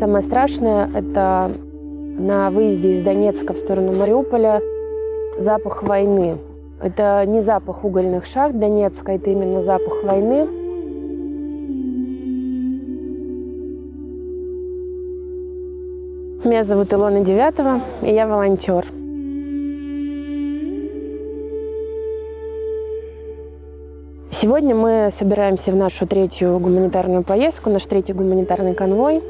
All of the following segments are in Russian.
Самое страшное – это на выезде из Донецка в сторону Мариуполя запах войны. Это не запах угольных шахт Донецка, это именно запах войны. Меня зовут Илона Девятова, и я волонтер. Сегодня мы собираемся в нашу третью гуманитарную поездку, наш третий гуманитарный конвой.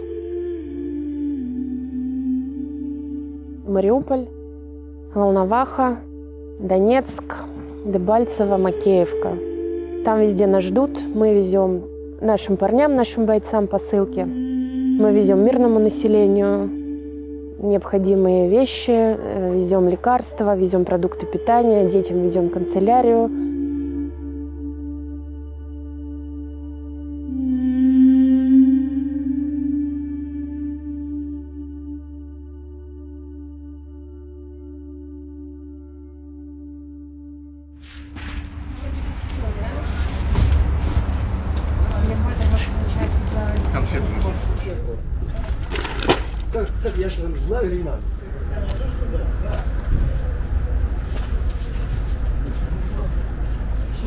Мариуполь, Волноваха, Донецк, Дебальцево, Макеевка. Там везде нас ждут. Мы везем нашим парням, нашим бойцам посылки. Мы везем мирному населению необходимые вещи, э, везем лекарства, везем продукты питания, детям везем канцелярию,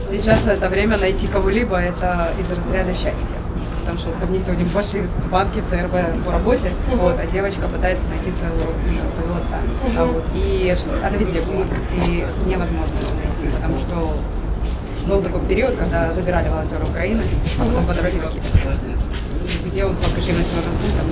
Сейчас это время найти кого-либо, это из разряда счастья. Потому что вот ко мне сегодня пошли банки в ЦРБ по работе, вот, а девочка пытается найти своего родственника, своего отца. А вот, и она везде была. И невозможно это найти, потому что был такой период, когда забирали волонтера Украины, а потом по дороге где он, по каким населенным пунктам,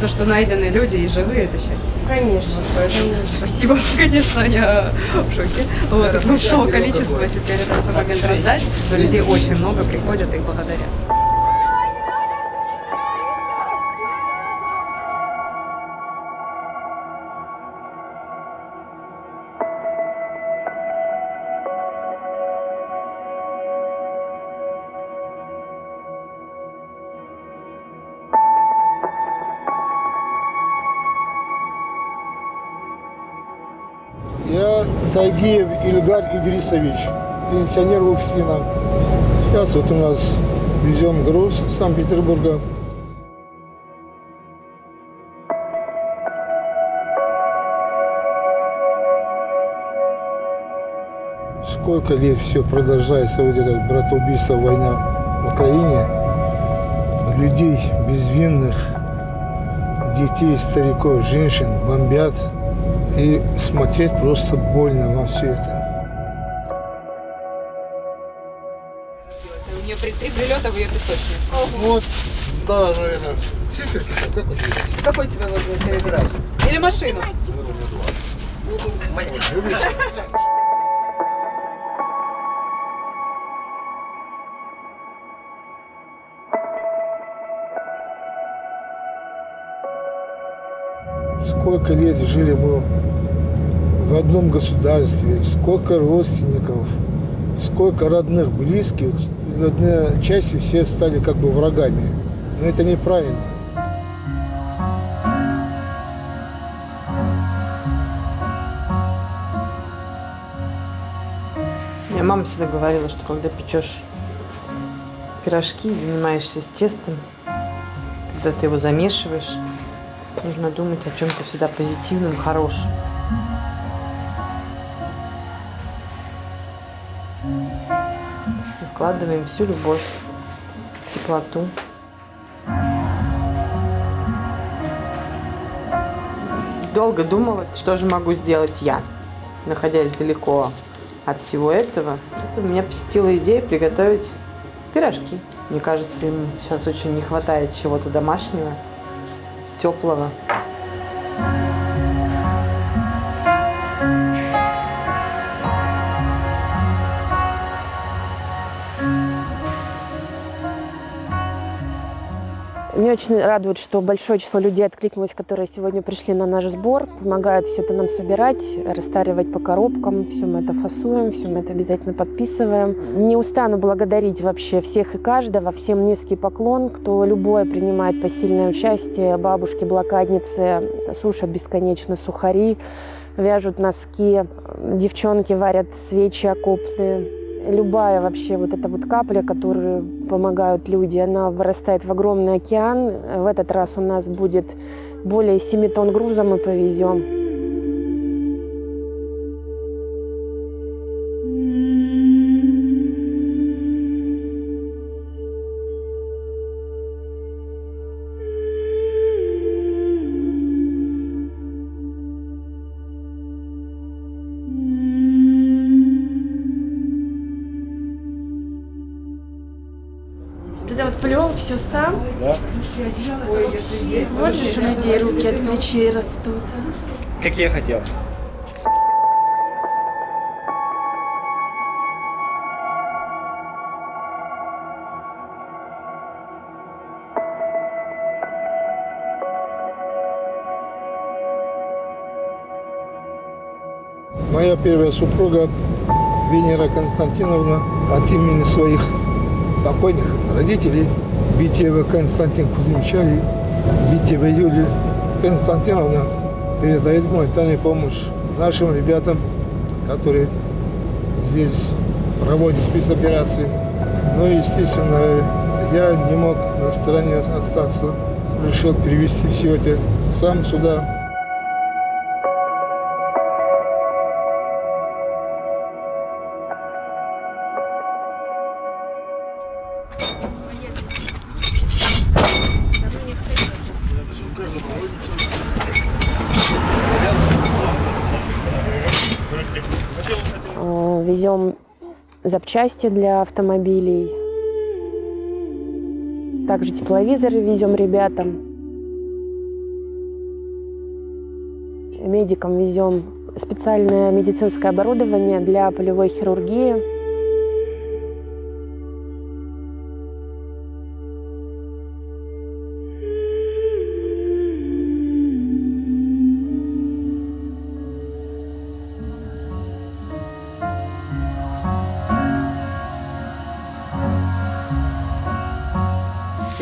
то, что найдены люди и живые, это счастье. Конечно. Поэтому спасибо, конечно, я в шоке. Вот, от большого количества теперь это все момент раздать, но людей очень много приходят и благодарят. Тайгиев Ильгар Идрисович, пенсионер УФСИНа. Сейчас вот у нас везем груз с Санкт-Петербурга. Сколько лет все продолжается вот это братоубийство, война в Украине. Людей безвинных, детей, стариков, женщин бомбят. И смотреть просто больно на все это. У нее три прилета в ее песочницу. Вот, да, наверное, циферки, как вот Какой тебе вот перебирать? Или машину? Сколько лет жили мы в одном государстве, сколько родственников, сколько родных, близких, в одной части все стали как бы врагами. Но это неправильно. Мне мама всегда говорила, что когда печешь пирожки, занимаешься с тестом, когда ты его замешиваешь, нужно думать о чем-то всегда позитивном, хорошем. вкладываем всю любовь, теплоту. Долго думала, что же могу сделать я, находясь далеко от всего этого. У меня посетила идея приготовить пирожки. Мне кажется, им сейчас очень не хватает чего-то домашнего, теплого. Меня очень радует, что большое число людей откликнулось, которые сегодня пришли на наш сбор, помогают все это нам собирать, расстаривать по коробкам, все мы это фасуем, все мы это обязательно подписываем. Не устану благодарить вообще всех и каждого, всем низкий поклон, кто любое принимает посильное участие, бабушки, блокадницы сушат бесконечно сухари, вяжут носки, девчонки варят свечи окопные, любая вообще вот эта вот капля, которую помогают люди, она вырастает в огромный океан. В этот раз у нас будет более 7 тонн груза мы повезем. Все сам? Есть, Вот же у людей руки от плечей растут. Как я хотел. Моя первая супруга Венера Константиновна от имени своих покойных родителей Битьева Константин Кузьмича и Битьева Юлия Константиновна передает гуманитарную помощь нашим ребятам, которые здесь проводят спецоперации. Но, естественно, я не мог на стороне остаться. Решил перевести все это сам сюда. Везем запчасти для автомобилей. Также тепловизоры везем ребятам. Медикам везем специальное медицинское оборудование для полевой хирургии.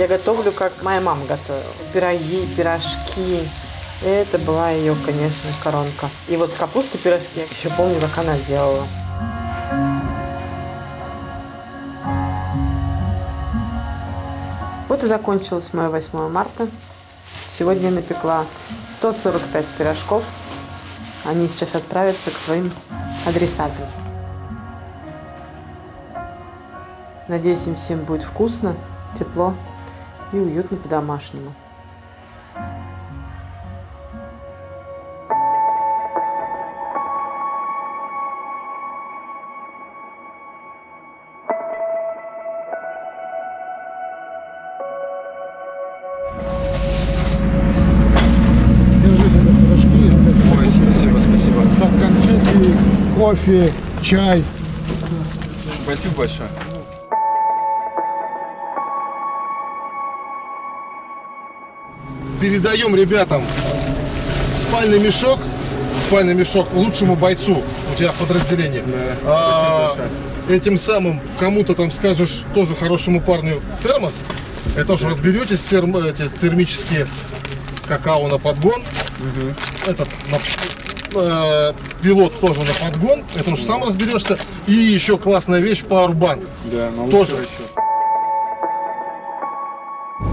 Я готовлю, как моя мама готовила. Пироги, пирожки. Это была ее, конечно, коронка. И вот с капустой пирожки я еще помню, как она делала. Вот и закончилось мое 8 марта. Сегодня я напекла 145 пирожков. Они сейчас отправятся к своим адресатам. Надеюсь, им всем будет вкусно, тепло и уютно по-домашнему. Кофе, чай. Спасибо большое. Передаем ребятам спальный мешок, спальный мешок лучшему бойцу у тебя в подразделении. А, спасибо этим самым кому-то там скажешь тоже хорошему парню термос. Это тоже разберетесь, терм, эти термические какао на подгон. Этот на- э, пилот тоже на подгон. Это уж сам разберешься. И еще классная вещь Powerbank. Да, Тоже.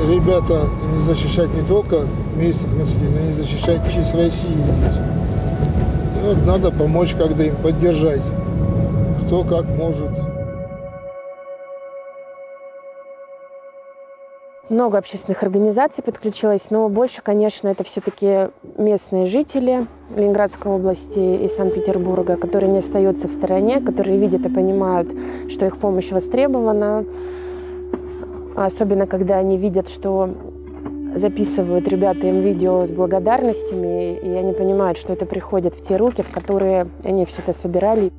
Ребята, не защищать не только местных населения, но и защищать честь России здесь. Вот надо помочь как-то им поддержать. Кто как может. Много общественных организаций подключилось, но больше, конечно, это все-таки местные жители Ленинградской области и Санкт-Петербурга, которые не остаются в стороне, которые видят и понимают, что их помощь востребована. Особенно, когда они видят, что записывают ребята им видео с благодарностями, и они понимают, что это приходит в те руки, в которые они все это собирали.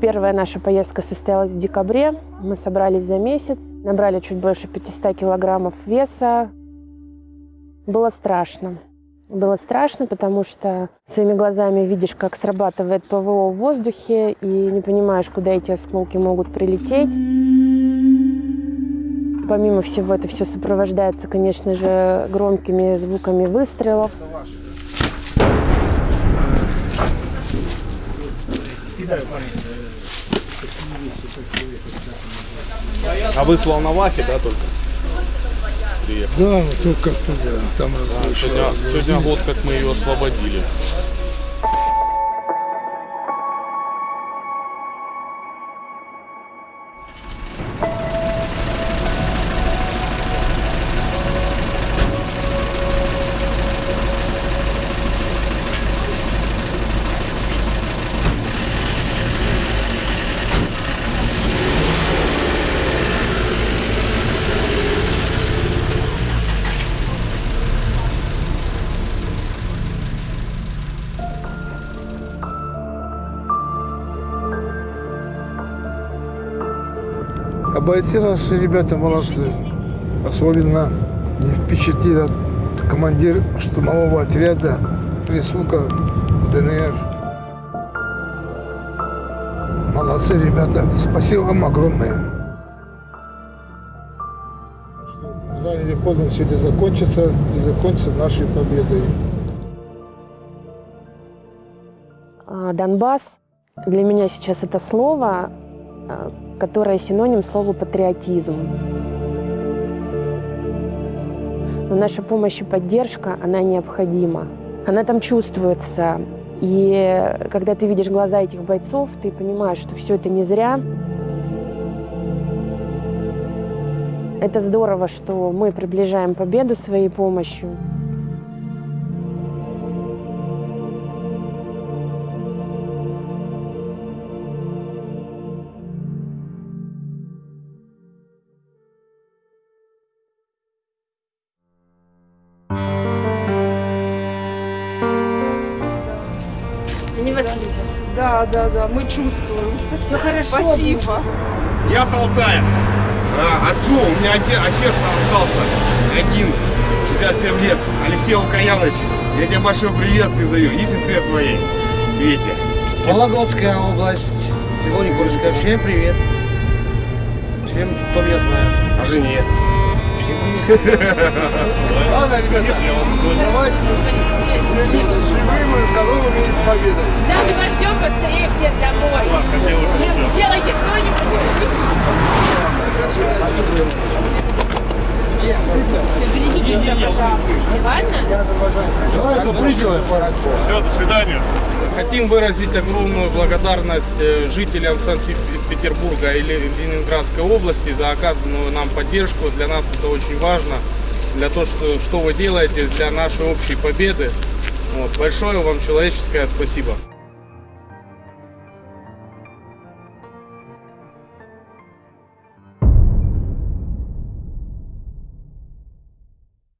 Первая наша поездка состоялась в декабре. Мы собрались за месяц, набрали чуть больше 500 килограммов веса. Было страшно. Было страшно, потому что своими глазами видишь, как срабатывает ПВО в воздухе, и не понимаешь, куда эти осколки могут прилететь. Помимо всего, это все сопровождается, конечно же, громкими звуками выстрелов. А вы с Волновахи, да, только? Да, вот только оттуда, там разрушили. Сегодня, сегодня год, как мы ее освободили. Бойцы наши ребята молодцы. Особенно не впечатлил командир штурмового отряда присука ДНР. Молодцы, ребята. Спасибо вам огромное. Рано или поздно все это закончится и закончится нашей победой. А, Донбасс для меня сейчас это слово, а, которое синоним слову патриотизм. Но наша помощь и поддержка, она необходима. Она там чувствуется. И когда ты видишь глаза этих бойцов, ты понимаешь, что все это не зря. Это здорово, что мы приближаем победу своей помощью. Да, да, да, мы чувствуем. Все хорошо. Спасибо. Я с Алтая. А, отцу, у меня оте- отец остался один, 67 лет, Алексей Лукаянович. Я тебе большой привет передаю и сестре своей, Свете. Вологодская область, село Никольское. Всем привет. Всем, кто меня знает. А жене? Ладно, ребята, давайте живыми, здоровыми и с победой. Да, мы вас ждем поскорее всех домой. Сделайте что-нибудь. Берегите себя, пожалуйста. Все, ладно? Давай запрыгивай, пора. Все, до свидания. Хотим выразить огромную благодарность э, жителям Санкт-Петербурга и Ле- Ленинградской области за оказанную нам поддержку. Для нас это очень важно, для того, что, что вы делаете для нашей общей победы. Вот. Большое вам человеческое спасибо.